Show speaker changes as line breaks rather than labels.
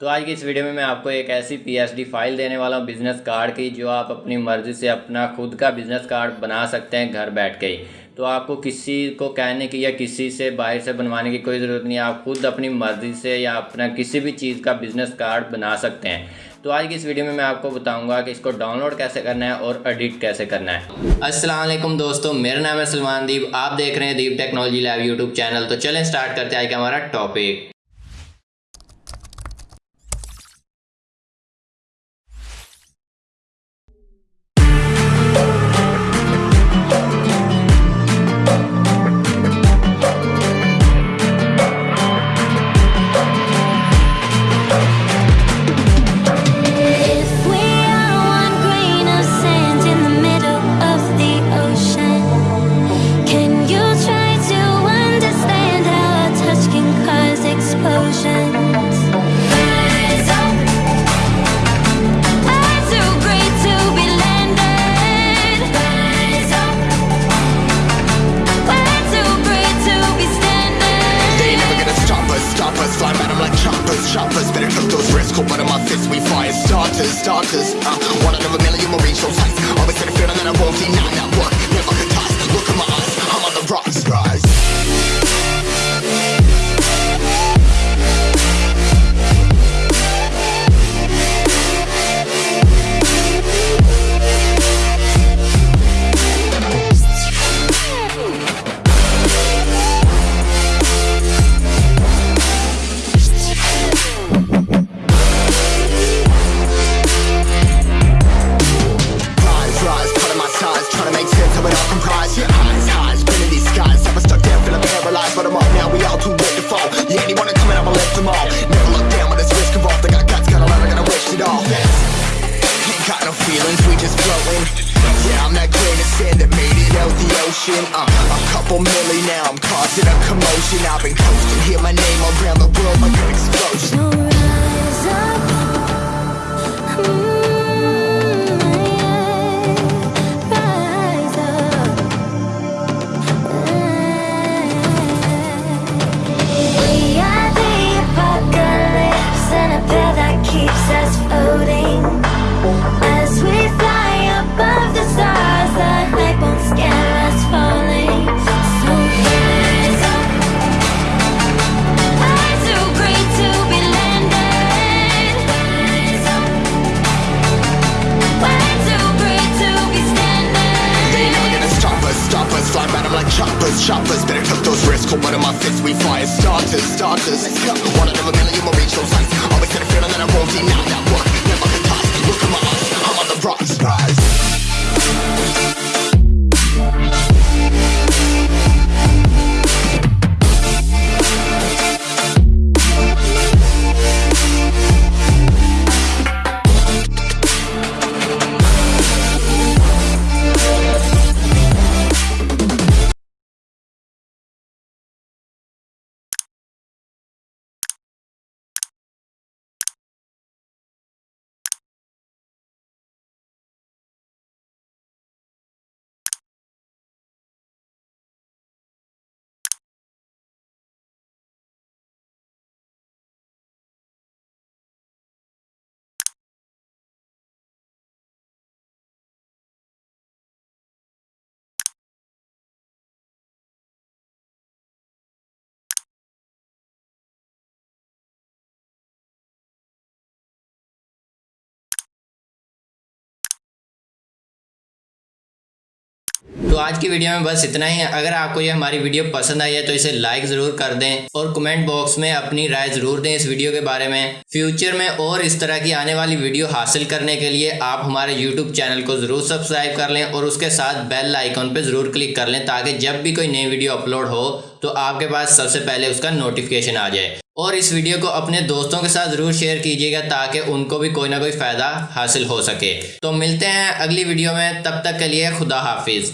तो आज की इस वीडियो में मैं आपको एक ऐसी पीएसडी फ़ाइल देने वाला हूँ, बिज़नेस कार्ड की, जो आप अपनी मर्ज़ी से अपना खुद का बिज़नेस कार्ड बना सकते हैं घर बैठ के ही। तो आपको किसी को कहने की या किसी से बाहर से बनवाने की कोई ज़रूरत नहीं है आप खुद अपनी मर्ज़ी से या अपना किसी भी चीज़ का बिज़नेस कार्ड बना सकते हैं। तो आज की इस वीडियो में मैं आपको बताऊँगा कि इसको डाउनलोड कैसे करना है और एडिट कैसे करना है। अस्सलाम वालेकुम दोस्तों, मेरा नाम है सलमान दीप, आप देख रहे हैं Deep technology lab YouTube channel. तो चलें स्टार्ट करते हैं आज का हमारा topic.
Starters. Uh, one out of a million will reach those heights. Always had a feeling that I won't deny that work. Never ocean. Uh, a couple milli now, I'm causing a commotion. I've been coasting, hear my name around the world like an explosion.
So rise up.
Choppers choppers Better took those risks, hold one of my fists We fire starters, starters. One out of a million will reach those heights. Always had a feeling that I won't deny that work. Never
तो आज की video में बस इतना ही। है अगर आपको ये हमारी वीडियो पसंद आई है तो इसे लाइक ज़रूर कर दें और कमेंट बॉक्स में अपनी राय ज़रूर दें इस वीडियो के बारे में। फ्यूचर में और इस तरह की आने वाली वीडियो हासिल करने के लिए आप हमारे यूट्यूब चैनल को ज़रूर सब्सक्राइब कर लें और उसके साथ बेल आइकॉन पर ज़रूर क्लिक कर लें ताकि जब भी कोई नई वीडियो अपलोड हो तो आपके पास सबसे पहले उसका नोटिफिकेशन आ जाए। और इस वीडियो को अपने दोस्तों के साथ ज़रूर शेयर कीजिएगा ताकि उनको भी कोई ना कोई फ़ायदा हासिल हो सके। तो मिलते हैं अगली वीडियो में। तब तक के लिए खुदा हाफिज़।